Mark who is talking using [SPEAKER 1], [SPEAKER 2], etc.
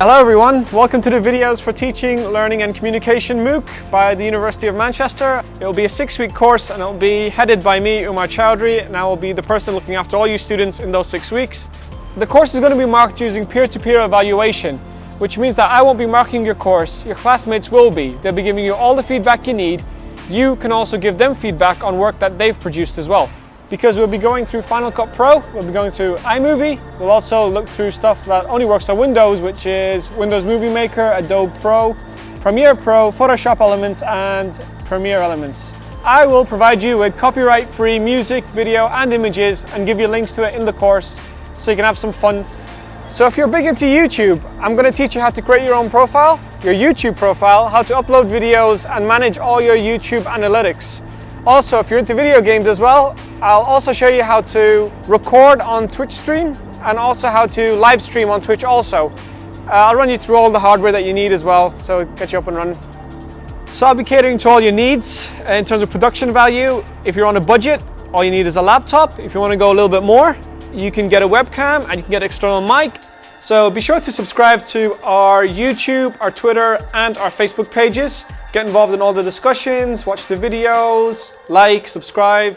[SPEAKER 1] Hello everyone, welcome to the videos for Teaching, Learning and Communication MOOC by the University of Manchester. It will be a six-week course and it will be headed by me, Umar Chowdhury, and I will be the person looking after all you students in those six weeks. The course is going to be marked using peer-to-peer -peer evaluation, which means that I won't be marking your course, your classmates will be. They'll be giving you all the feedback you need. You can also give them feedback on work that they've produced as well because we'll be going through Final Cut Pro, we'll be going through iMovie, we'll also look through stuff that only works on Windows, which is Windows Movie Maker, Adobe Pro, Premiere Pro, Photoshop Elements and Premiere Elements. I will provide you with copyright-free music, video and images and give you links to it in the course so you can have some fun. So if you're big into YouTube, I'm going to teach you how to create your own profile, your YouTube profile, how to upload videos and manage all your YouTube analytics. Also, if you're into video games as well, I'll also show you how to record on Twitch stream and also how to live stream on Twitch also. Uh, I'll run you through all the hardware that you need as well, so get you up and running. So I'll be catering to all your needs in terms of production value. If you're on a budget, all you need is a laptop. If you want to go a little bit more, you can get a webcam and you can get an external mic. So be sure to subscribe to our YouTube, our Twitter and our Facebook pages. Get involved in all the discussions, watch the videos, like, subscribe,